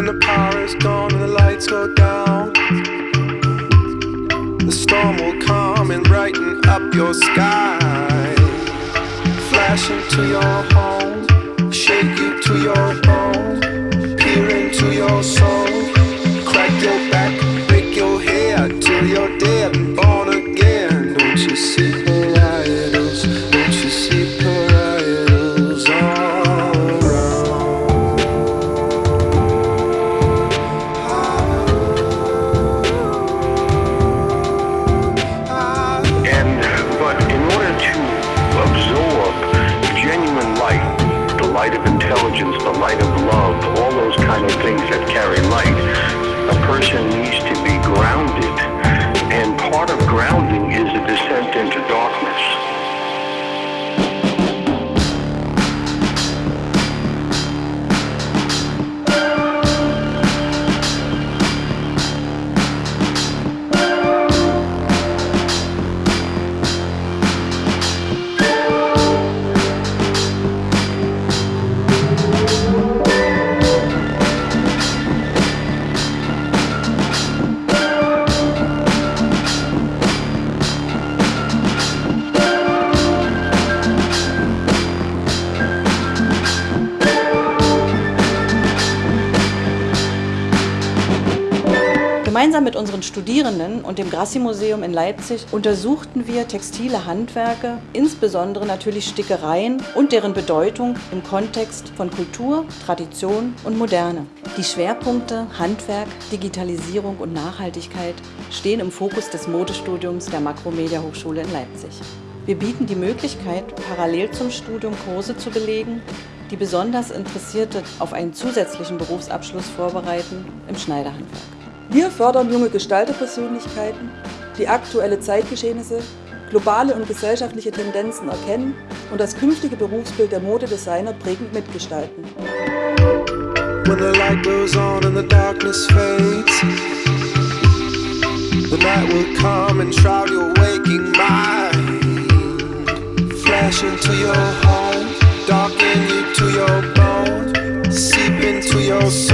when the power is gone and the lights go down. The storm will come and brighten up your sky. Flash into your home, shake you to your bone Peer into your soul. Light of intelligence, the light of love, all those kind of things that carry light, a person needs to be grounded. Gemeinsam mit unseren Studierenden und dem Grassi-Museum in Leipzig untersuchten wir textile Handwerke, insbesondere natürlich Stickereien und deren Bedeutung im Kontext von Kultur, Tradition und Moderne. Die Schwerpunkte Handwerk, Digitalisierung und Nachhaltigkeit stehen im Fokus des Modestudiums der Makromedia Hochschule in Leipzig. Wir bieten die Möglichkeit, parallel zum Studium Kurse zu belegen, die besonders Interessierte auf einen zusätzlichen Berufsabschluss vorbereiten im Schneiderhandwerk. Wir fördern junge Gestalterpersönlichkeiten, die aktuelle Zeitgeschehnisse, globale und gesellschaftliche Tendenzen erkennen und das künftige Berufsbild der Modedesigner prägend mitgestalten. When the light goes on and the darkness fades, the night will come and shroud your waking mind. Flash into your home, darken you to your bone, seep into your soul,